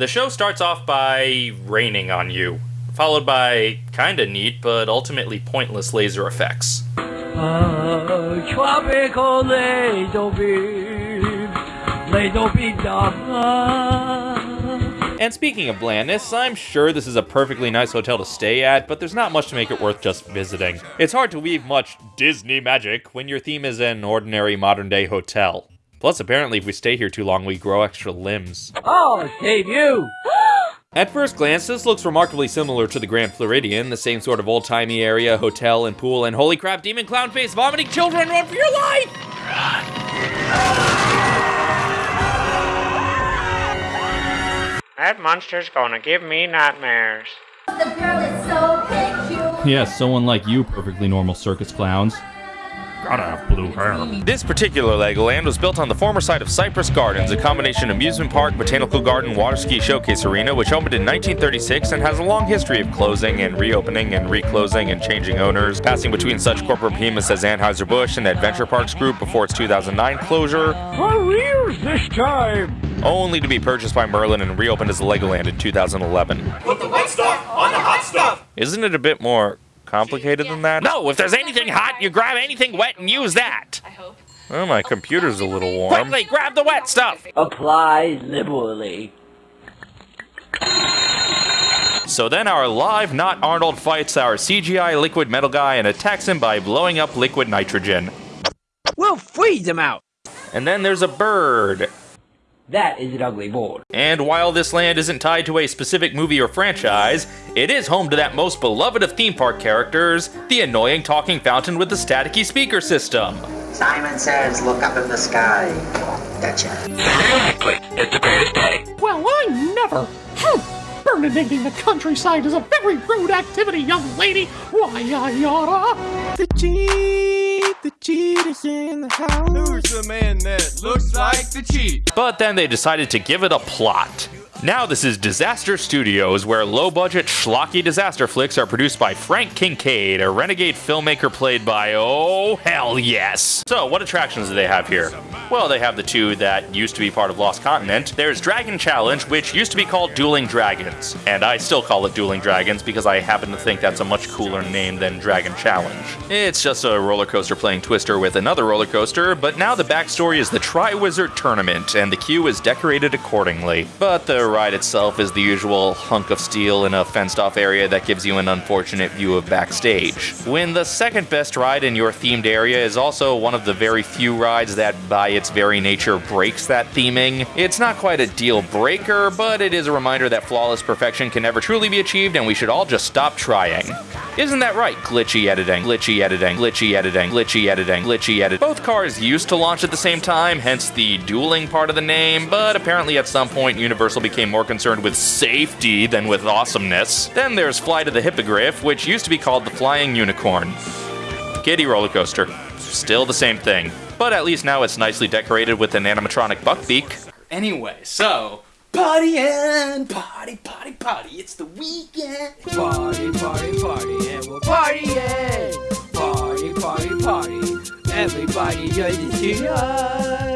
The show starts off by raining on you, followed by kinda neat but ultimately pointless laser effects. And speaking of blandness, I'm sure this is a perfectly nice hotel to stay at, but there's not much to make it worth just visiting. It's hard to weave much Disney magic when your theme is an ordinary modern day hotel. Plus, apparently, if we stay here too long, we grow extra limbs. Oh, save you! At first glance, this looks remarkably similar to the Grand Floridian, the same sort of old-timey area, hotel, and pool, and holy crap, demon clown face, vomiting children, run for your life! That monster's gonna give me nightmares. The girl is so peculiar. Yes, someone like you, perfectly normal circus clowns. Gotta have blue hair. This particular Legoland was built on the former site of Cypress Gardens, a combination amusement park, botanical garden, water ski showcase arena, which opened in 1936 and has a long history of closing and reopening and reclosing and changing owners, passing between such corporate behemoths as Anheuser-Busch and Adventure Parks Group before its 2009 closure, Careers this time! only to be purchased by Merlin and reopened as Legoland in 2011. Put the wet stuff on the hot stuff. Isn't it a bit more complicated than that? No, if there's anything hot, you grab anything wet and use that. I hope. Well, my computer's a little warm. Quickly, grab the wet stuff! Apply liberally. So then our live not Arnold fights our CGI liquid metal guy and attacks him by blowing up liquid nitrogen. We'll freeze them out! And then there's a bird. That is an ugly board. And while this land isn't tied to a specific movie or franchise, it is home to that most beloved of theme park characters, the annoying talking fountain with the staticky speaker system. Simon says, look up in the sky. Gotcha. Exactly. It's the greatest day. Well, I never. Hmm. Burninating the countryside is a very rude activity, young lady. Why, I oughta. The cheat, is in the house. Who's the man that looks like the cheat? But then they decided to give it a plot. Now this is Disaster Studios, where low-budget, schlocky disaster flicks are produced by Frank Kincaid, a renegade filmmaker played by, oh, hell yes. So, what attractions do they have here? Well, they have the two that used to be part of Lost Continent. There's Dragon Challenge, which used to be called Dueling Dragons. And I still call it Dueling Dragons because I happen to think that's a much cooler name than Dragon Challenge. It's just a roller coaster playing Twister with another roller coaster, but now the backstory is the Tri-Wizard Tournament, and the queue is decorated accordingly. But the ride itself is the usual hunk of steel in a fenced-off area that gives you an unfortunate view of backstage. When the second best ride in your themed area is also one of the very few rides that, by its very nature, breaks that theming, it's not quite a deal breaker, but it is a reminder that flawless perfection can never truly be achieved and we should all just stop trying. Isn't that right? Glitchy editing, glitchy editing, glitchy editing, glitchy editing, glitchy edit. Both cars used to launch at the same time, hence the dueling part of the name, but apparently at some point Universal became more concerned with safety than with awesomeness. Then there's Flight of the Hippogriff, which used to be called the Flying Unicorn. Kiddie roller coaster. Still the same thing. But at least now it's nicely decorated with an animatronic buckbeak. Anyway, so party and party, party, party. It's the weekend. Party, party, party, and we're partying! Party, party, party. Everybody join the tonight!